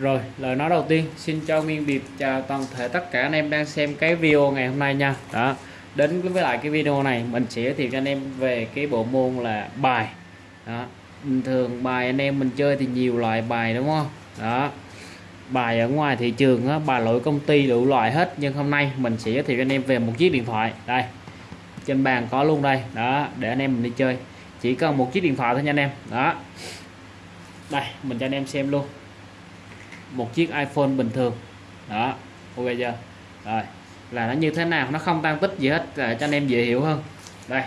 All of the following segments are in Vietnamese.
Rồi, lời nói đầu tiên xin cho Nguyên Điệp chào toàn thể tất cả anh em đang xem cái video ngày hôm nay nha. Đó. Đến với lại cái video này mình sẽ giới thiệu cho anh em về cái bộ môn là bài. Đó. Bình thường bài anh em mình chơi thì nhiều loại bài đúng không? Đó. Bài ở ngoài thị trường á, bài lỗi công ty đủ loại hết nhưng hôm nay mình sẽ giới thiệu cho anh em về một chiếc điện thoại. Đây. Trên bàn có luôn đây. Đó, để anh em mình đi chơi. Chỉ cần một chiếc điện thoại thôi nha anh em. Đó. Đây, mình cho anh em xem luôn một chiếc iPhone bình thường. Đó, ok chưa? Rồi, là nó như thế nào? Nó không tăng tích gì hết để cho anh em dễ hiểu hơn. Đây,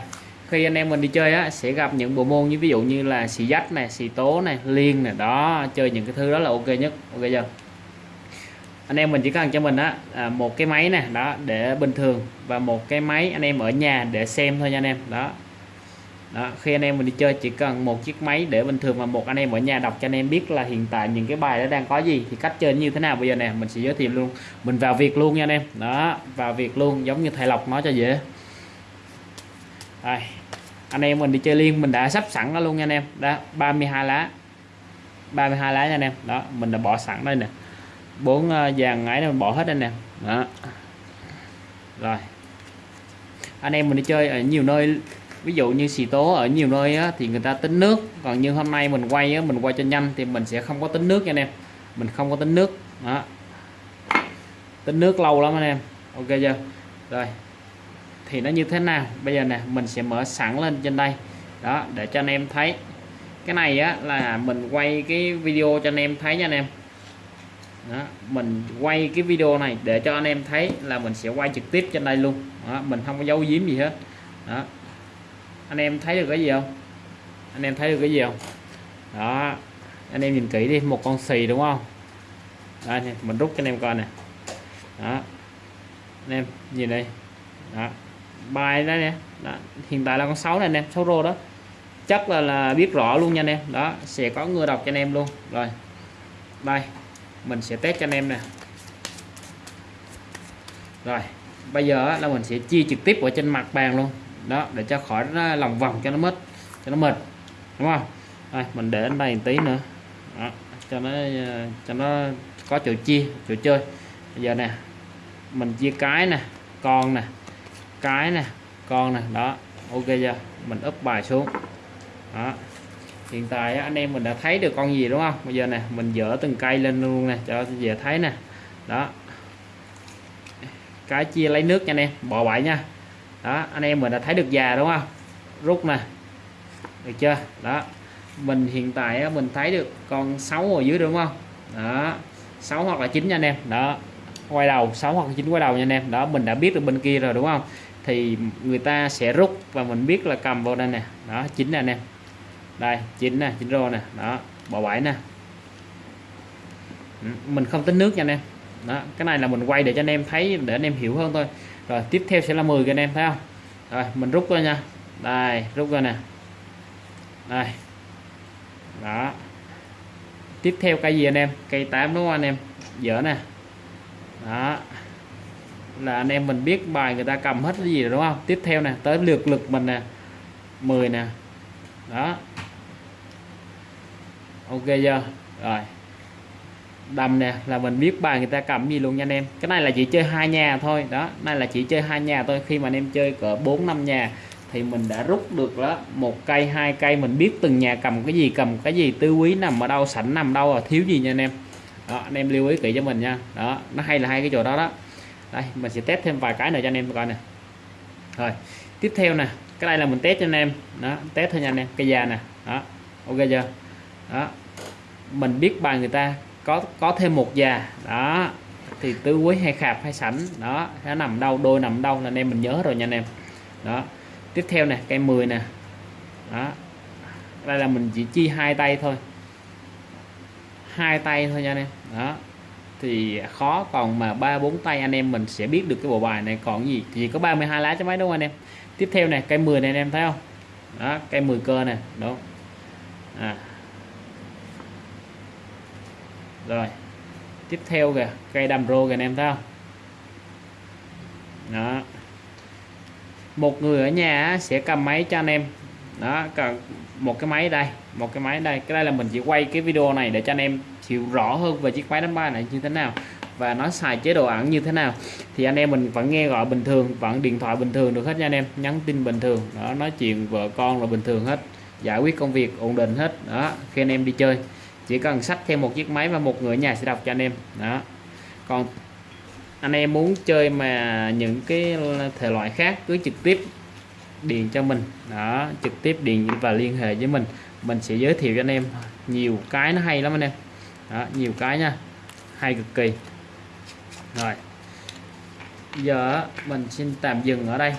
khi anh em mình đi chơi á, sẽ gặp những bộ môn như ví dụ như là xì dách này xì tố này liên này đó, chơi những cái thứ đó là ok nhất, ok chưa? Anh em mình chỉ cần cho mình á à, một cái máy này đó, để bình thường và một cái máy anh em ở nhà để xem thôi nha anh em, đó đó, khi anh em mình đi chơi chỉ cần một chiếc máy để bình thường mà một anh em ở nhà đọc cho anh em biết là hiện tại những cái bài đó đang có gì thì cách chơi như thế nào. Bây giờ nè mình sẽ giới thiệu luôn. Mình vào việc luôn nha anh em. Đó vào việc luôn giống như thầy lộc nói cho dễ. Đây anh em mình đi chơi liên mình đã sắp sẵn nó luôn nha anh em. Đó 32 lá. 32 lá nha anh em. Đó mình đã bỏ sẵn đây nè. Bốn ờ, vàng dàn ấy mình bỏ hết đây nè. Đó. Rồi. Anh em mình đi chơi ở nhiều nơi ví dụ như xì tố ở nhiều nơi á, thì người ta tính nước. Còn như hôm nay mình quay á, mình quay cho nhanh thì mình sẽ không có tính nước nha anh em. Mình không có tính nước. Đó. Tính nước lâu lắm anh em. Ok chưa? Rồi. Thì nó như thế nào? Bây giờ nè mình sẽ mở sẵn lên trên đây. Đó để cho anh em thấy. Cái này á là mình quay cái video cho anh em thấy nha anh em. Đó, mình quay cái video này để cho anh em thấy là mình sẽ quay trực tiếp trên đây luôn. Đó, mình không có giấu giếm gì hết. Đó anh em thấy được cái gì không? Anh em thấy được cái gì không? Đó, anh em nhìn kỹ đi, một con xì đúng không? Đây mình rút cho anh em coi nè. Đó, anh em nhìn đây. Đó, bài đó nè. Đó. hiện tại là con 6 này anh em 6 rô đó. Chắc là là biết rõ luôn nha anh em. Đó, sẽ có người đọc cho anh em luôn. Rồi, đây, mình sẽ test cho anh em nè. Rồi, bây giờ là mình sẽ chia trực tiếp ở trên mặt bàn luôn đó để cho khỏi nó lòng vòng cho nó mất cho nó mệt. Đúng không? Đây, mình để ở đây một tí nữa. Đó, cho nó ờ, cho nó có chỗ chia chỗ chơi. Bây giờ nè mình chia cái nè con nè cái nè con nè. Đó ok chưa? Mình úp bài xuống. Đó hiện tại anh em mình đã thấy được con gì đúng không? Bây giờ nè mình dỡ từng cây lên luôn nè cho dễ thấy nè. Đó cái chia lấy nước nha anh em bỏ bãi nha đó, anh em mình đã thấy được già đúng không? Rút nè được chưa? Đó. Mình hiện tại mình thấy được con 6 ở dưới đúng không? Đó. 6 hoặc là 9 nha anh em. Đó. Quay đầu 6 hoặc 9 quay đầu nha anh em. Đó, mình đã biết được bên kia rồi đúng không? Thì người ta sẽ rút và mình biết là cầm vào đây nè. Đó 9 nè anh em. Đây 9 nè 9 rô nè. Đó, bỏ 7 nè. Ừ, mình không tính nước nha anh em. Đó, cái này là mình quay để cho anh em thấy, để anh em hiểu hơn thôi rồi, tiếp theo sẽ là 10 anh em, thấy không? Rồi, mình rút ra nha. Đây, rút ra nè. Đây. Đó. Tiếp theo cây gì anh em? Cây 8 đúng không anh em? Dở nè. Đó. Là anh em mình biết bài người ta cầm hết cái gì rồi đúng không? Tiếp theo nè, tới lượt lực mình nè. 10 nè. Đó. Ok chưa? Rồi đầm nè, là mình biết bài người ta cầm gì luôn nha anh em. Cái này là chỉ chơi hai nhà thôi. Đó này là chỉ chơi hai nhà thôi. Khi mà anh em chơi cỡ 4 năm nhà thì mình đã rút được đó, một cây, hai cây. Mình biết từng nhà cầm cái gì, cầm cái gì. Tư quý nằm ở đâu, sảnh nằm đâu à thiếu gì nha anh em. Đó, anh em lưu ý kỹ cho mình nha. Đó, nó hay là hai cái chỗ đó đó. Đây, mình sẽ test thêm vài cái nữa cho anh em coi nè. Rồi, tiếp theo nè. Cái này là mình test cho anh em. Đó, test thôi nha anh em. Cây già nè. Đó, ok chưa? Đó, mình biết bài người ta có có thêm một già. Đó. Thì tứ quý hay khạp hay sảnh. Đó. Nó nằm đâu, đôi nằm đâu là anh em mình nhớ rồi nha anh em. Đó. Tiếp theo nè, cây 10 nè. Đó. Đây là mình chỉ chi hai tay thôi. Hai tay thôi nha anh em. Đó. Thì khó, còn mà ba bốn tay anh em mình sẽ biết được cái bộ bài này. Còn gì? Chỉ có 32 lá cho mấy đúng không anh em? Tiếp theo này cây 10 này anh em thấy không? Đó, cây 10 cơ nè. Đúng. À rồi. Tiếp theo kìa, cây đầm rô kìa anh em thấy không? Đó. Một người ở nhà sẽ cầm máy cho anh em. Đó cần một cái máy đây, một cái máy đây. Cái đây là mình chỉ quay cái video này để cho anh em hiểu rõ hơn về chiếc máy đánh bài này như thế nào và nó xài chế độ ẩn như thế nào. Thì anh em mình vẫn nghe gọi bình thường, vẫn điện thoại bình thường được hết nha anh em. Nhắn tin bình thường, đó, nói chuyện vợ con là bình thường hết. Giải quyết công việc ổn định hết, đó, khi anh em đi chơi chỉ cần sách thêm một chiếc máy và một người ở nhà sẽ đọc cho anh em. Đó. Còn anh em muốn chơi mà những cái thể loại khác cứ trực tiếp điền cho mình. Đó trực tiếp điền và liên hệ với mình. Mình sẽ giới thiệu cho anh em. Nhiều cái nó hay lắm anh em. Đó, nhiều cái nha. Hay cực kỳ. Rồi. Giờ mình xin tạm dừng ở đây.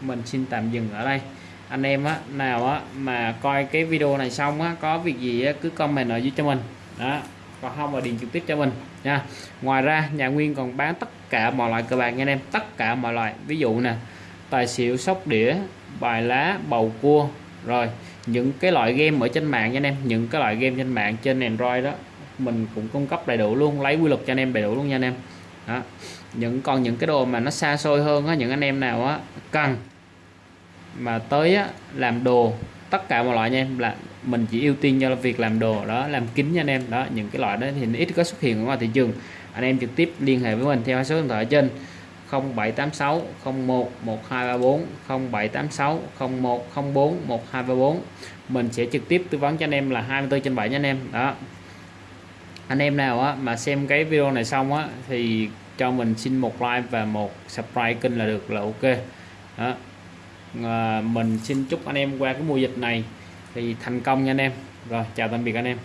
Mình xin tạm dừng ở đây anh em á nào á mà coi cái video này xong á có việc gì á, cứ comment ở dưới cho mình. Đó còn không là điện trực tiếp cho mình nha. Ngoài ra nhà nguyên còn bán tất cả mọi loại cờ bạc nha anh em tất cả mọi loại. Ví dụ nè tài xỉu sóc đĩa bài lá bầu cua. Rồi những cái loại game ở trên mạng nha anh em những cái loại game trên mạng trên Android đó mình cũng cung cấp đầy đủ luôn lấy quy luật cho anh em đầy đủ luôn nha anh em. Đó. những còn những cái đồ mà nó xa xôi hơn á những anh em nào á cần mà tới á, làm đồ tất cả mọi loại nha em là mình chỉ ưu tiên cho việc làm đồ đó làm kính nha anh em. Đó những cái loại đó thì ít có xuất hiện ở ngoài thị trường. Anh em trực tiếp liên hệ với mình theo số điện thoại ở trên 0786 01 1234 0786 01 04 1234 mình sẽ trực tiếp tư vấn cho anh em là 24 trên 7 nha anh em. Đó. Anh em nào á, mà xem cái video này xong á thì cho mình xin một like và một subscribe kênh là được là ok. Đó. À, mình xin chúc anh em qua cái mùa dịch này thì thành công nha anh em. Rồi chào tạm biệt anh em.